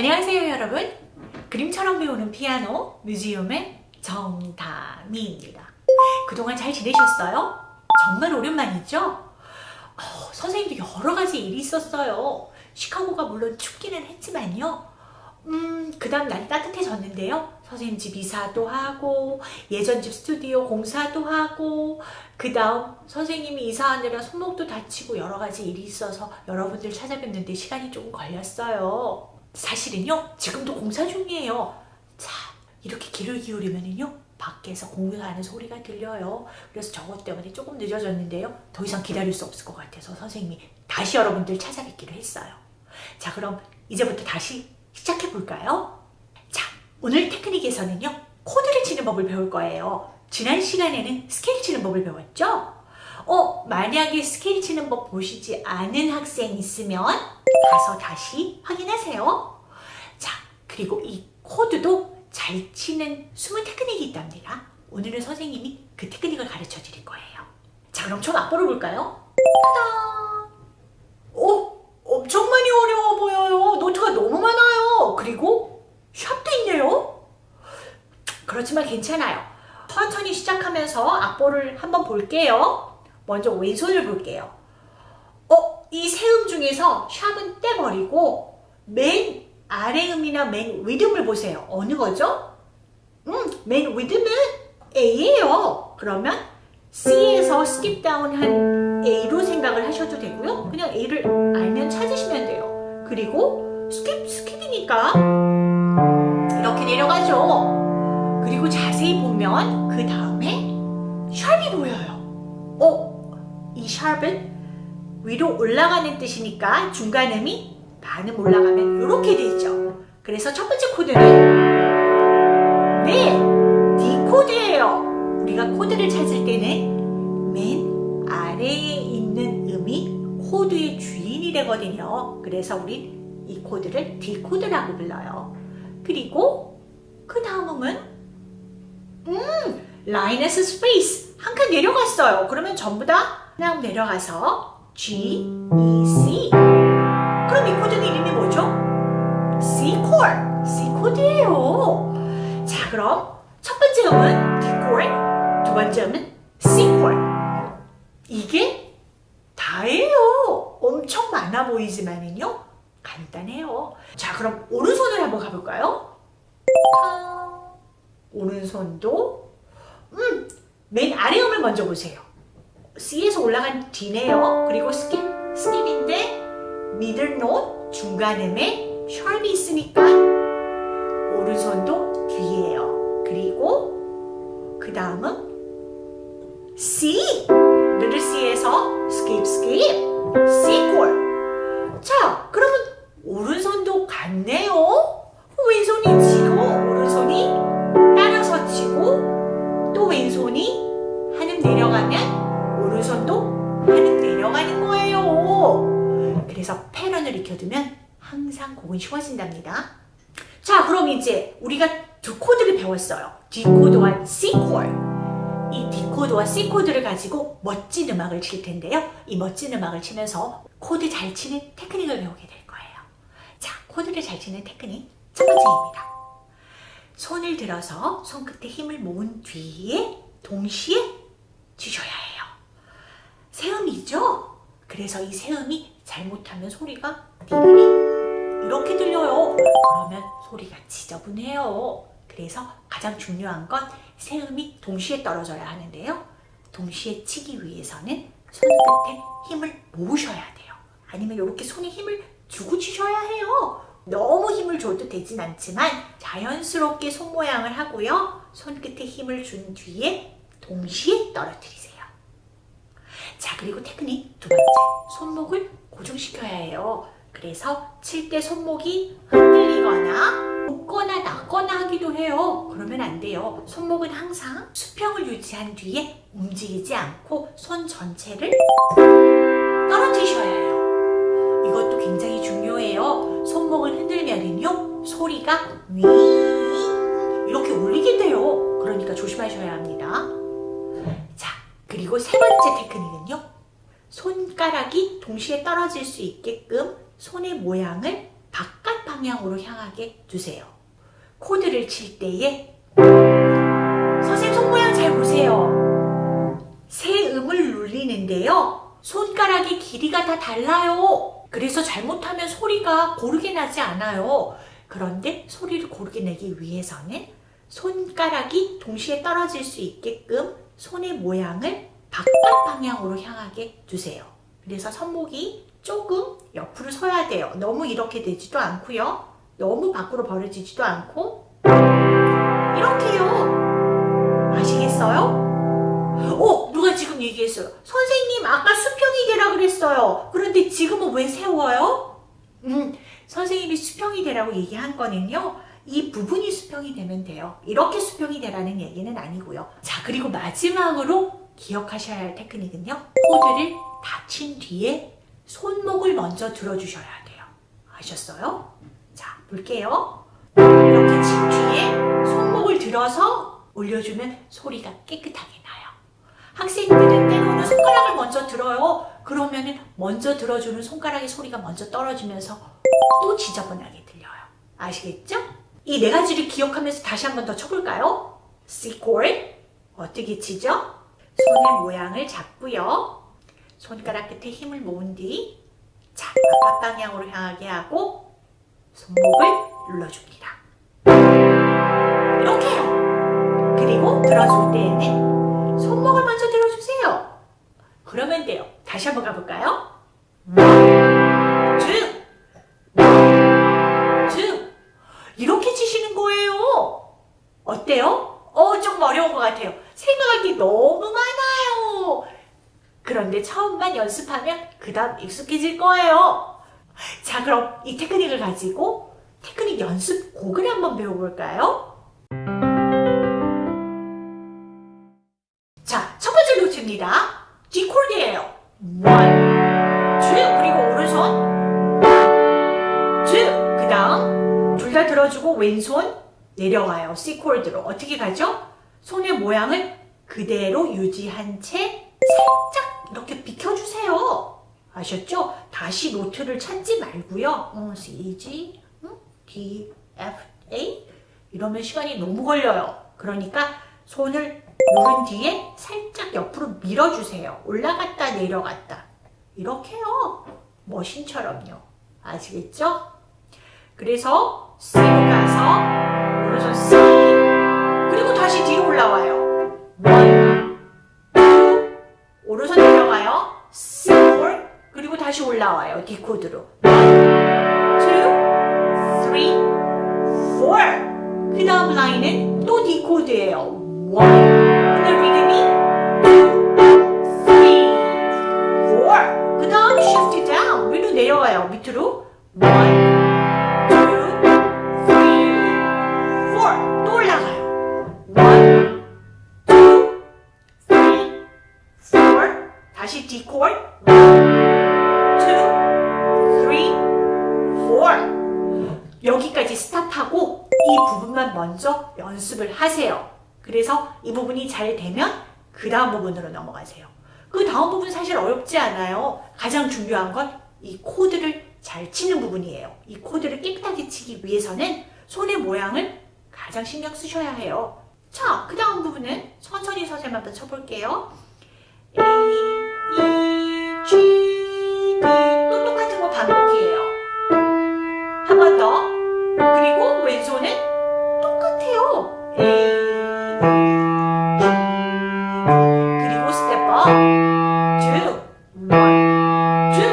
안녕하세요 여러분. 그림처럼 배우는 피아노 뮤지엄의 정다미입니다. 그동안 잘 지내셨어요? 정말 오랜만이죠? 어, 선생님도 여러 가지 일이 있었어요. 시카고가 물론 춥기는 했지만요. 음, 그 다음 날이 따뜻해졌는데요. 선생님 집 이사도 하고 예전 집 스튜디오 공사도 하고 그 다음 선생님이 이사하느라 손목도 다치고 여러 가지 일이 있어서 여러분들 찾아뵙는데 시간이 조금 걸렸어요 사실은요 지금도 공사 중이에요. 자 이렇게 귀를 기울이면은요 밖에서 공사하는 소리가 들려요. 그래서 저것 때문에 조금 늦어졌는데요. 더 이상 기다릴 수 없을 것 같아서 선생님이 다시 여러분들 찾아뵙기로 했어요. 자 그럼 이제부터 다시 시작해 볼까요? 자 오늘 테크닉에서는요 코드를 치는 법을 배울 거예요. 지난 시간에는 스케일 치는 법을 배웠죠? 어 만약에 스케일 치는 법 보시지 않은 학생 있으면 가서 다시 확인하세요. 자, 그리고 이 코드도 잘 치는 숨은 테크닉이 있답니다. 오늘은 선생님이 그 테크닉을 가르쳐 드릴 거예요. 자, 그럼 총 앞으로 볼까요? 따단! 오, 엄청 많이 어려워 보여요. 노트가 너무 많아요. 그리고 샵도 있네요. 그렇지만 괜찮아요. 천천히 시작하면서 악보를 한번 볼게요. 먼저 왼손을 볼게요. 어, 이 세 음 중에서 sharp은 떼버리고 맨 아래 음이나 맨 윗음을 보세요. 어느 거죠? 음, 맨 윗음은 A예요. 그러면 C에서 skip down 한 A로 생각을 하셔도 되고요. 그냥 A를 알면 찾으시면 돼요. 그리고 skip, skip이니까 이렇게 내려가죠. 그리고 자세히 보면 그 다음에 sharp이 보여요. 어? 이 sharp은 위로 올라가는 뜻이니까 중간음이 반음 올라가면 이렇게 되죠. 그래서 첫 번째 코드는 네, D 코드예요. 우리가 코드를 찾을 때는 맨 아래에 있는 음이 코드의 주인이 되거든요. 그래서 우리 이 코드를 D 코드라고 불러요. 그리고 그 다음 음은 음, 라인에서 space 한 칸 내려갔어요. 그러면 전부 다 그냥 내려가서 G, E, C 코드예요. 자 그럼 첫 번째 음은 chord, 두 번째 음은 chord 이게 다예요. 엄청 많아 보이지만은요 간단해요. 자 그럼 오른손을 한번 가볼까요? 오른손도. 음, 맨 아래 음을 먼저 보세요. C에서 올라간 D네요. 그리고 skip, skip인데 middle note 중간 음에 sharp이 있으니까 오른손도 D예요. 그리고 그 다음은 C middle C에서 skip, skip, C 코드. 자, 그러면 오른손도 같네요. 왼손이 치고 오른손이 따라서 치고 또 왼손이 한 음 내려가면 오른손도 하늘 내려가는 거예요. 그래서 패턴을 익혀두면 항상 곡은 쉬워진답니다. 자 그럼 이제 우리가 두 코드를 배웠어요. D 코드와 C 코드. 이 D 코드와 C 코드를 가지고 멋진 음악을 칠 텐데요. 이 멋진 음악을 치면서 코드 잘 치는 테크닉을 배우게 될 거예요. 자 코드를 잘 치는 테크닉 첫 번째입니다. 손을 들어서 손끝에 힘을 모은 뒤에 동시에 치셔야 해요. 세음이죠? 그래서 이 세음이 잘못하면 소리가 이렇게 들려요. 그러면 소리가 지저분해요. 그래서 가장 중요한 건 세음이 동시에 떨어져야 하는데요. 동시에 치기 위해서는 손끝에 힘을 모으셔야 돼요. 아니면 이렇게 손에 힘을 주고 치셔야 해요. 너무 힘을 줘도 되진 않지만 자연스럽게 손 모양을 하고요. 손끝에 힘을 준 뒤에 동시에 떨어뜨리세요. 자 그리고 테크닉 두 번째 손목을 고정시켜야 해요 그래서 칠 때 손목이 흔들리거나 높거나 낮거나 하기도 해요. 그러면 안 돼요. 손목은 항상 수평을 유지한 뒤에 움직이지 않고 손 전체를 떨어뜨셔야 해요. 이것도 굉장히 중요해요. 손목을 흔들면은요 소리가 윙 이렇게 울리게 돼요. 그러니까 조심하셔야 합니다. 그리고 세 번째 테크닉은요. 손가락이 동시에 떨어질 수 있게끔 손의 모양을 바깥 방향으로 향하게 두세요. 코드를 칠 때에 선생님 손 모양 잘 보세요. 세 음을 눌리는데요. 손가락의 길이가 다 달라요. 그래서 잘못하면 소리가 고르게 나지 않아요. 그런데 소리를 고르게 내기 위해서는 손가락이 동시에 떨어질 수 있게끔 손의 모양을 바깥 방향으로 향하게 두세요. 그래서 손목이 조금 옆으로 서야 돼요. 너무 이렇게 되지도 않고요. 너무 밖으로 벌어지지도 않고 이렇게요. 아시겠어요? 어, 누가 지금 얘기했어요. 선생님, 아까 수평이 되라 그랬어요. 그런데 지금은 왜 세워요? 음, 선생님이 수평이 되라고 얘기한 거는요. 이 부분이 수평이 되면 돼요. 이렇게 수평이 되라는 얘기는 아니고요. 자, 그리고 마지막으로 기억하셔야 할 테크닉은요. 코드를 닫힌 뒤에 손목을 먼저 들어주셔야 돼요. 아셨어요? 자, 볼게요. 이렇게 친 뒤에 손목을 들어서 올려주면 소리가 깨끗하게 나요. 학생들은 때로는 손가락을 먼저 들어요. 그러면 먼저 들어주는 손가락의 소리가 먼저 떨어지면서 또 지저분하게 들려요. 아시겠죠? 이 네 가지를 기억하면서 다시 한 번 더 쳐볼까요? C chord 어떻게 치죠? 손의 모양을 잡고요. 손가락 끝에 힘을 모은 뒤 자, 바깥 방향으로 향하게 하고 손목을 눌러줍니다. 이렇게 요. 그리고 들어줄 때에는 손목을 먼저 들어주세요. 그러면 돼요. 다시 한번 가볼까요? 쭉, 쭉 이렇게 치시는 거예요. 어때요? 어, 조금 어려운 것 같아요. 생각하기 너무 많아요. 그런데 처음만 연습하면 그 다음 익숙해질 거예요. 자, 그럼 이 테크닉을 가지고 테크닉 연습 곡을 한번 배워볼까요? 자, 첫 번째 노트입니다. D 코드예요. one, two, 그리고 오른손 two, 그 다음 둘 다 들어주고 왼손 내려와요. C 코드로 어떻게 가죠? 손의 모양을 그대로 유지한 채 살짝 이렇게 비켜주세요. 아셨죠? 다시 노트를 찾지 말고요. 어, C, G, 응? D, F, A 이러면 시간이 너무 걸려요. 그러니까 손을 누른 뒤에 살짝 옆으로 밀어주세요. 올라갔다 내려갔다. 이렇게요. 머신처럼요. 아시겠죠? 그래서 C로 가서 오른손 C 그리고 다시 뒤로 올라와요. One, 올라와요. 디코드로. 1, 2, 3, 4. 그 다음 라인은 또 디코드예요. 1. 근데 리듬이 2, 3, 4. 먼저 연습을 하세요. 그래서 이 부분이 잘 되면 그 다음 부분으로 넘어가세요. 그 다음 부분 사실 어렵지 않아요. 가장 중요한 건 이 코드를 잘 치는 부분이에요. 이 코드를 깨끗하게 치기 위해서는 손의 모양을 가장 신경 쓰셔야 해요. 자, 그 다음 부분은 천천히 선생님 한번 쳐볼게요. A, E, G, 그리고 one, two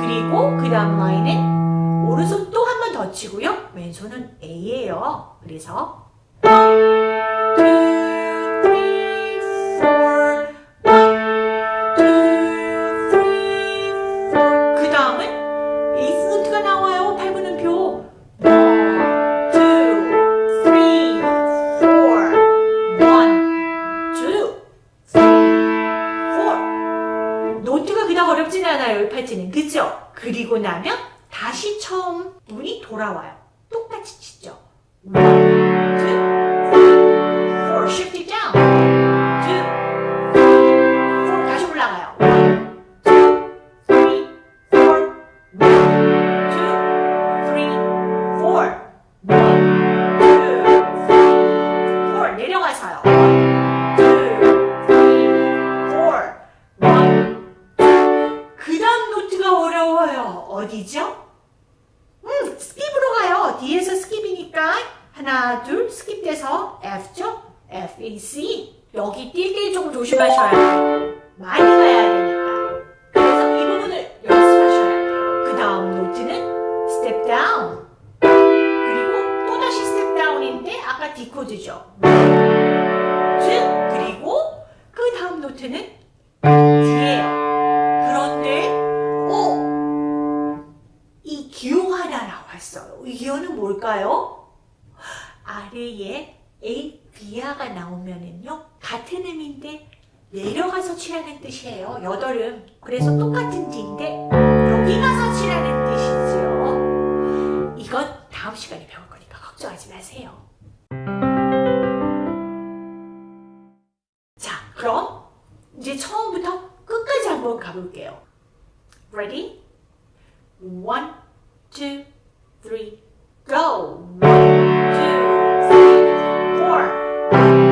그리고 그 다음 라인은 오른손 또 한 번 더 치고요. 왼손은 A예요. 그래서 down인데 아까 D 코드죠. 즉 그리고 그 다음 노트는 D예요. 그런데 오! 이 기호 하나 나왔어요. 이 기호는 뭘까요? 아래에 A, B야가 나오면은요 같은 음인데 내려가서 치라는 뜻이에요. 여덟음. 그래서 똑같은 D인데 여기 가서 치라는 뜻이지요. 이건 다음 시간에 배울 거니까 걱정하지 마세요. 이제 처음부터 끝까지 한번 가볼게요. Ready? One, two, three, go! One, two, three, four.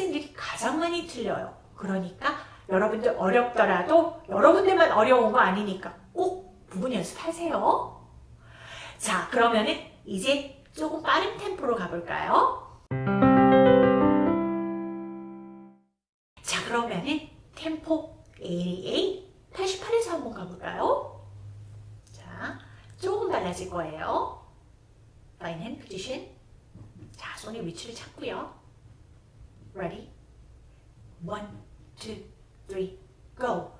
학생들이 가장 많이 틀려요. 그러니까 여러분들 어렵더라도 여러분들만 어려운 거 아니니까 꼭 부분 연습하세요. 자, 그러면은 이제 조금 빠른 템포로 가볼까요? 자, 그러면은 템포 AA 88에서 한번 가볼까요? 자, 조금 달라질 거예요. Fine hand. 자, 손의 위치를 찾고요. Ready? One, two, three, go.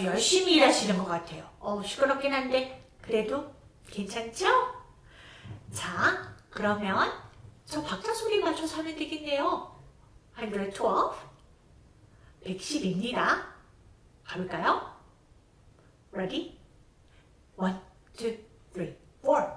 아주 열심히 일하시는 것 같아요. 어 시끄럽긴 한데 그래도 괜찮죠? 자 그러면 저 박자 소리 맞춰서 하면 되겠네요. 112, 110입니다. 가볼까요? Ready? 1, 2, 3, 4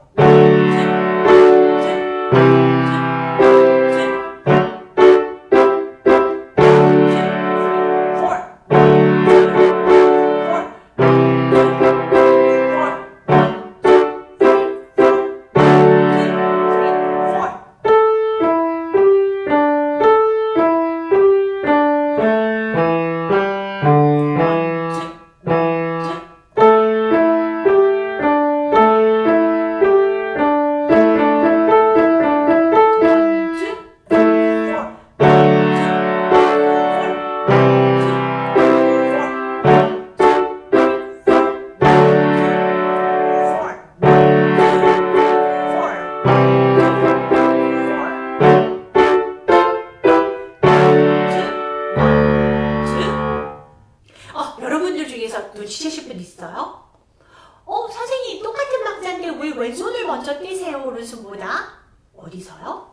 왼손을 먼저 떼세요, 오른손보다? 어디서요?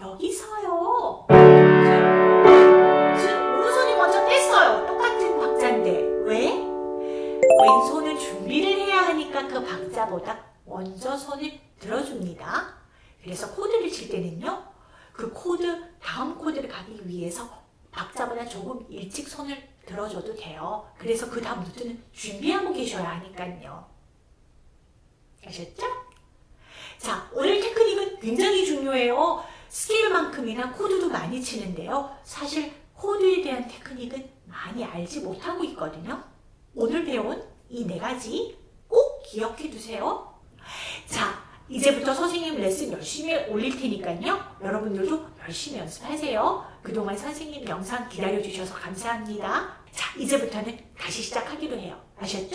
여기서요. 지금 오른손이 먼저 뗐어요. 똑같은 박자인데. 왜? 왼손은 준비를 해야 하니까 그 박자보다 먼저 손을 들어줍니다. 그래서 코드를 칠 때는요. 그 코드, 다음 코드를 가기 위해서 박자보다 조금 일찍 손을 들어줘도 돼요. 그래서 그 다음 노트는 준비하고 계셔야 하니까요. 아셨죠? 자, 오늘 테크닉은 굉장히 중요해요. 스케일만큼이나 코드도 많이 치는데요. 사실 코드에 대한 테크닉은 많이 알지 못하고 있거든요. 오늘 배운 이 네 가지 꼭 기억해 두세요. 자, 이제부터 선생님 레슨 열심히 올릴 테니까요. 여러분들도 열심히 연습하세요. 그동안 선생님 영상 기다려주셔서 감사합니다. 자, 이제부터는 다시 시작하기로 해요. 아셨죠?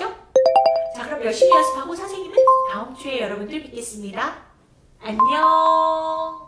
자, 그럼 열심히 연습하고 선생님은 다음 주에 여러분들 뵙겠습니다. 안녕!